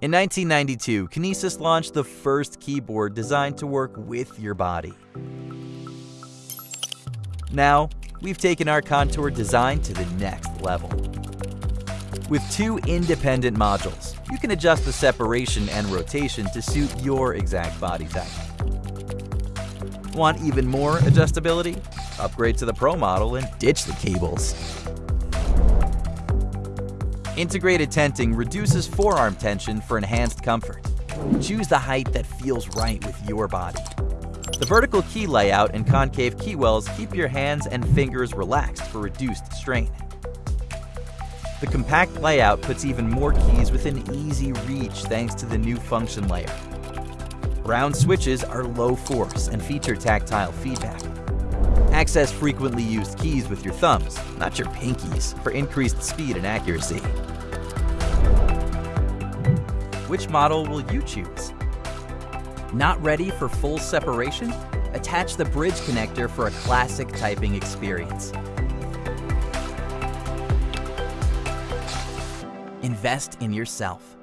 In 1992, Kinesis launched the first keyboard designed to work with your body. Now, we've taken our contour design to the next level. With two independent modules, you can adjust the separation and rotation to suit your exact body type. Want even more adjustability? Upgrade to the Pro model and ditch the cables. Integrated tenting reduces forearm tension for enhanced comfort. Choose the height that feels right with your body. The vertical key layout and concave key wells keep your hands and fingers relaxed for reduced strain. The compact layout puts even more keys within easy reach thanks to the new function layer. Brown switches are low force and feature tactile feedback. Access frequently used keys with your thumbs, not your pinkies, for increased speed and accuracy. Which model will you choose? Not ready for full separation? Attach the bridge connector for a classic typing experience. Invest in yourself.